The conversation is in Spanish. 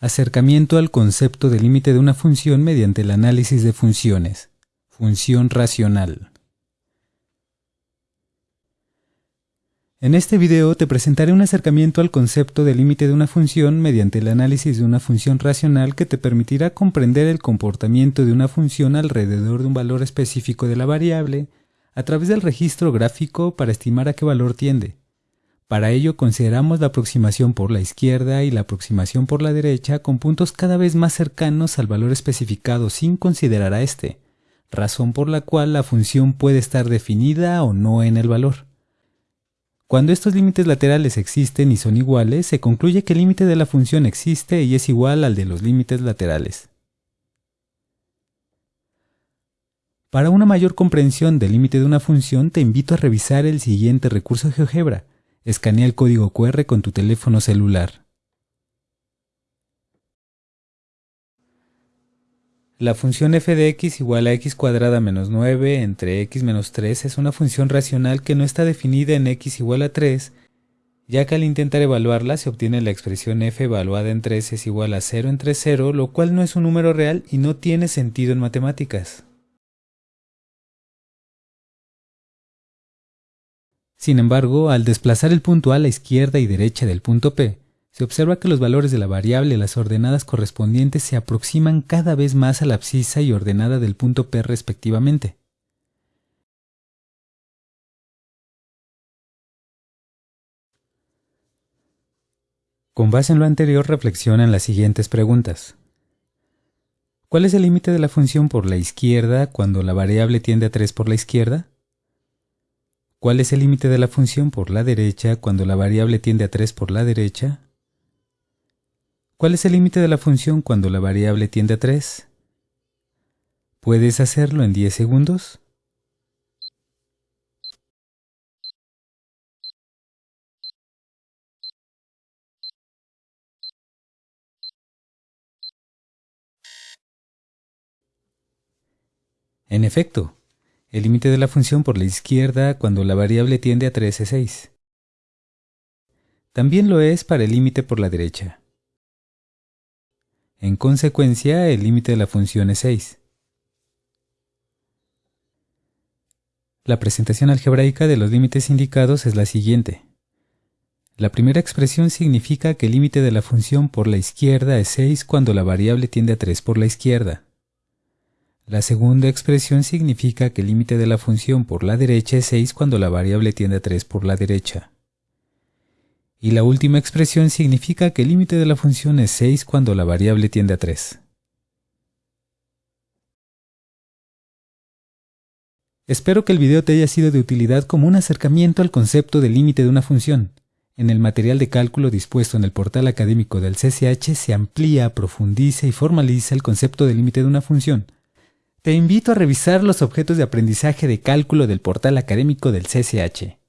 Acercamiento al concepto de límite de una función mediante el análisis de funciones. Función racional. En este video te presentaré un acercamiento al concepto de límite de una función mediante el análisis de una función racional que te permitirá comprender el comportamiento de una función alrededor de un valor específico de la variable a través del registro gráfico para estimar a qué valor tiende. Para ello consideramos la aproximación por la izquierda y la aproximación por la derecha con puntos cada vez más cercanos al valor especificado sin considerar a este, razón por la cual la función puede estar definida o no en el valor. Cuando estos límites laterales existen y son iguales, se concluye que el límite de la función existe y es igual al de los límites laterales. Para una mayor comprensión del límite de una función, te invito a revisar el siguiente recurso GeoGebra. Escanea el código QR con tu teléfono celular. La función f de x igual a x cuadrada menos 9 entre x menos 3 es una función racional que no está definida en x igual a 3, ya que al intentar evaluarla se obtiene la expresión f evaluada en 3 es igual a 0 entre 0, lo cual no es un número real y no tiene sentido en matemáticas. Sin embargo, al desplazar el punto A a la izquierda y derecha del punto P, se observa que los valores de la variable y las ordenadas correspondientes se aproximan cada vez más a la abscisa y ordenada del punto P respectivamente. Con base en lo anterior reflexiona en las siguientes preguntas. ¿Cuál es el límite de la función por la izquierda cuando la variable tiende a 3 por la izquierda? ¿Cuál es el límite de la función por la derecha cuando la variable tiende a 3 por la derecha? ¿Cuál es el límite de la función cuando la variable tiende a 3? ¿Puedes hacerlo en 10 segundos? En efecto, el límite de la función por la izquierda cuando la variable tiende a 3 es 6. También lo es para el límite por la derecha. En consecuencia, el límite de la función es 6. La presentación algebraica de los límites indicados es la siguiente. La primera expresión significa que el límite de la función por la izquierda es 6 cuando la variable tiende a 3 por la izquierda. La segunda expresión significa que el límite de la función por la derecha es 6 cuando la variable tiende a 3 por la derecha. Y la última expresión significa que el límite de la función es 6 cuando la variable tiende a 3. Espero que el video te haya sido de utilidad como un acercamiento al concepto del límite de una función. En el material de cálculo dispuesto en el portal académico del CCH se amplía, profundiza y formaliza el concepto del límite de una función. Te invito a revisar los objetos de aprendizaje de cálculo del portal académico del CCH.